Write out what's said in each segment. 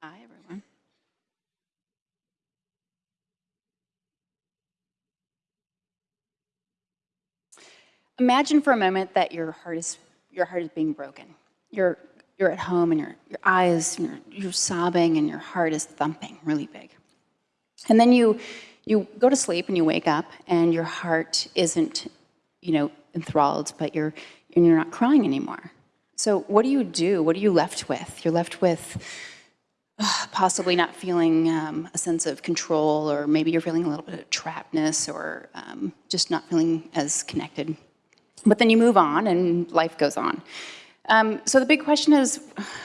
Hi, everyone. Imagine for a moment that your heart is, your heart is being broken. You're, you're at home and your, your eyes, you're, you're sobbing and your heart is thumping really big. And then you, you go to sleep and you wake up and your heart isn't, you know, enthralled, but you're, and you're not crying anymore. So what do you do? What are you left with? You're left with possibly not feeling um, a sense of control, or maybe you're feeling a little bit of trappedness, or um, just not feeling as connected. But then you move on and life goes on. Um, so the big question is,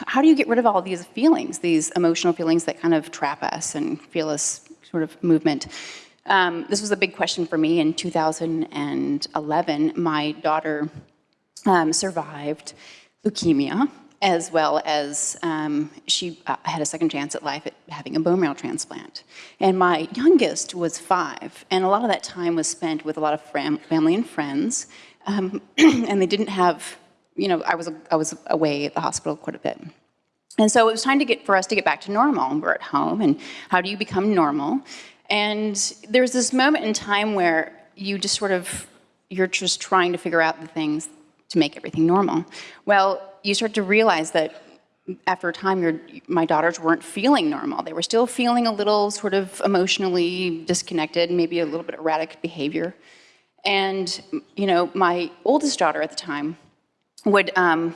how do you get rid of all these feelings, these emotional feelings that kind of trap us and feel us sort of movement? Um, this was a big question for me in 2011. My daughter um, survived leukemia, as well as um, she uh, had a second chance at life at having a bone marrow transplant. And my youngest was five, and a lot of that time was spent with a lot of family and friends, um, and they didn't have, you know, I was, I was away at the hospital quite a bit. And so it was time to get, for us to get back to normal. and We're at home, and how do you become normal? And there's this moment in time where you just sort of, you're just trying to figure out the things to make everything normal. Well, you start to realize that after a time, your, my daughters weren't feeling normal. They were still feeling a little sort of emotionally disconnected, maybe a little bit erratic behavior. And, you know, my oldest daughter at the time would, um,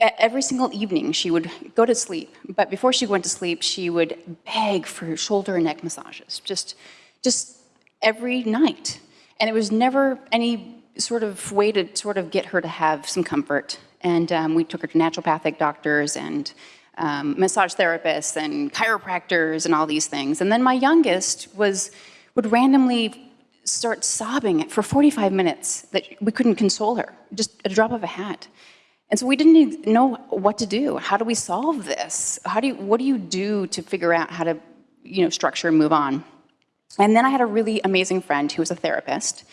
every single evening she would go to sleep, but before she went to sleep, she would beg for shoulder and neck massages, just, just every night. And it was never any sort of way to sort of get her to have some comfort. And um, we took her to naturopathic doctors and um, massage therapists and chiropractors and all these things. And then my youngest was, would randomly start sobbing for 45 minutes that we couldn't console her, just a drop of a hat. And so we didn't know what to do. How do we solve this? How do you, what do you do to figure out how to you know, structure and move on? And then I had a really amazing friend who was a therapist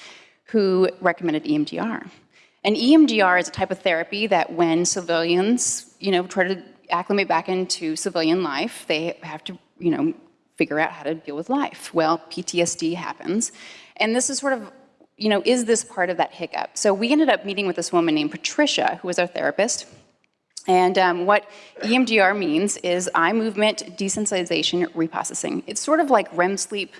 who recommended EMDR. And EMDR is a type of therapy that when civilians, you know, try to acclimate back into civilian life, they have to, you know, figure out how to deal with life. Well, PTSD happens. And this is sort of you know, is this part of that hiccup? So we ended up meeting with this woman named Patricia, who was our therapist. And um, what EMDR means is eye movement desensitization reprocessing. It's sort of like REM sleep,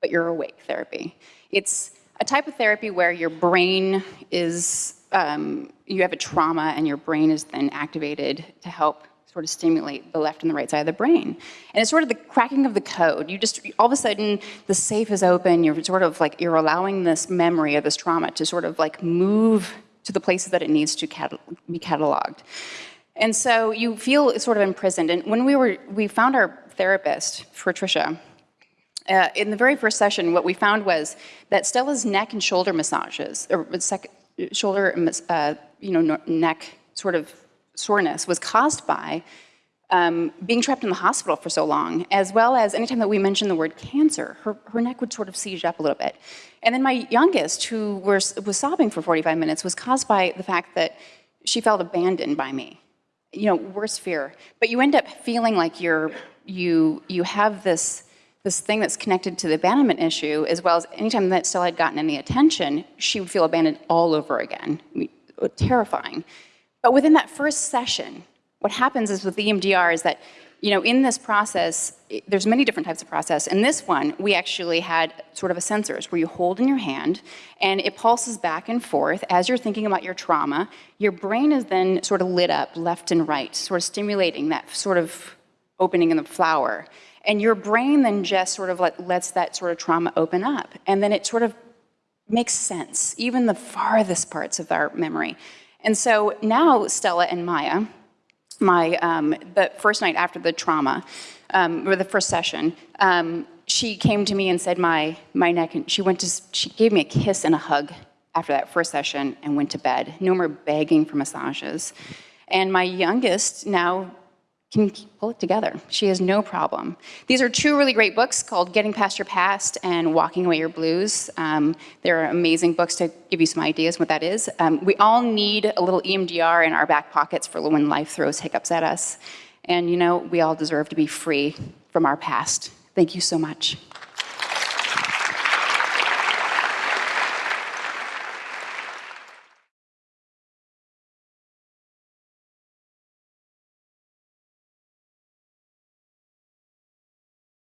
but you're awake therapy. It's a type of therapy where your brain is, um, you have a trauma and your brain is then activated to help sort of stimulate the left and the right side of the brain. And it's sort of the cracking of the code. You just, all of a sudden, the safe is open, you're sort of like, you're allowing this memory of this trauma to sort of like move to the places that it needs to cat be cataloged. And so you feel sort of imprisoned. And when we were, we found our therapist, Patricia, uh, in the very first session, what we found was that Stella's neck and shoulder massages, or shoulder, uh, you know, neck sort of soreness was caused by um, being trapped in the hospital for so long, as well as anytime that we mentioned the word cancer, her, her neck would sort of seize up a little bit. And then my youngest, who was, was sobbing for 45 minutes, was caused by the fact that she felt abandoned by me. You know, worst fear. But you end up feeling like you're, you, you have this, this thing that's connected to the abandonment issue, as well as anytime that Stella had gotten any attention, she would feel abandoned all over again. Uh, terrifying. But within that first session, what happens is with the EMDR is that, you know, in this process, there's many different types of process. In this one, we actually had sort of a sensors where you hold in your hand and it pulses back and forth as you're thinking about your trauma. Your brain is then sort of lit up left and right, sort of stimulating that sort of opening in the flower. And your brain then just sort of like lets that sort of trauma open up. And then it sort of makes sense, even the farthest parts of our memory. And so now Stella and Maya, my, um, the first night after the trauma, um, or the first session, um, she came to me and said my, my neck, and she went to, she gave me a kiss and a hug after that first session and went to bed. No more begging for massages. And my youngest now can pull it together. She has no problem. These are two really great books called Getting Past Your Past and Walking Away Your Blues. Um, they're amazing books to give you some ideas what that is. Um, we all need a little EMDR in our back pockets for when life throws hiccups at us. And you know, we all deserve to be free from our past. Thank you so much.